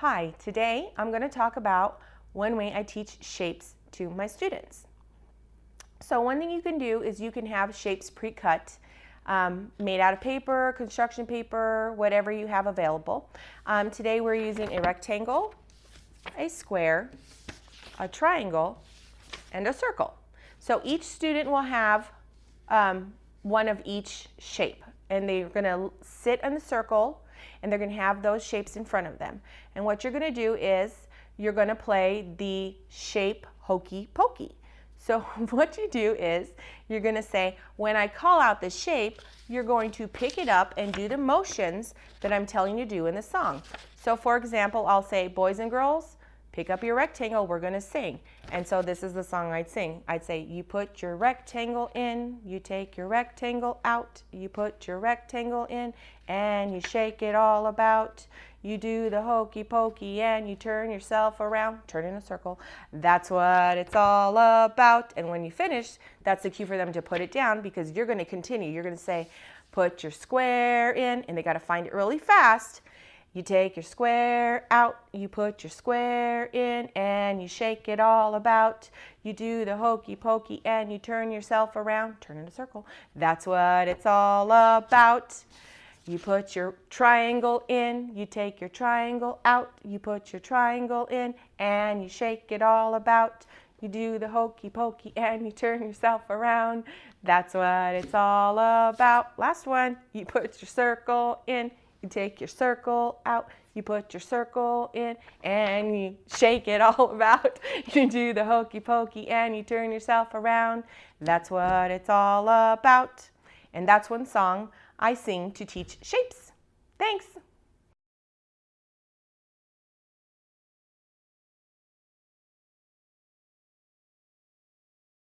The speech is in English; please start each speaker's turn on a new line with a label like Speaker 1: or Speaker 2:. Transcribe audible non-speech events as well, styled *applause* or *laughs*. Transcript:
Speaker 1: Hi, today I'm going to talk about one way I teach shapes to my students. So one thing you can do is you can have shapes pre-cut um, made out of paper, construction paper, whatever you have available. Um, today we're using a rectangle, a square, a triangle, and a circle. So each student will have um, one of each shape and they're going to sit in the circle and they're going to have those shapes in front of them. And what you're going to do is you're going to play the shape hokey pokey. So *laughs* what you do is you're going to say, when I call out the shape, you're going to pick it up and do the motions that I'm telling you to do in the song. So for example, I'll say, boys and girls, pick up your rectangle, we're gonna sing. And so this is the song I'd sing. I'd say, you put your rectangle in, you take your rectangle out, you put your rectangle in, and you shake it all about. You do the hokey pokey and you turn yourself around, turn in a circle. That's what it's all about. And when you finish, that's the cue for them to put it down because you're gonna continue. You're gonna say, put your square in, and they gotta find it really fast. You take your square out, you put your square in, and you shake it all about. You do the hokey pokey and you turn yourself around, turn in a circle. That's what it's all about. You put your triangle in, you take your triangle out, you put your triangle in, and you shake it all about. You do the hokey pokey and you turn yourself around. That's what it's all about. Last one, you put your circle in, you take your circle out, you put your circle in, and you shake it *laughs* all about. You do the hokey pokey and you turn yourself around. That's what it's all about. And that's one song I sing to teach shapes. Thanks.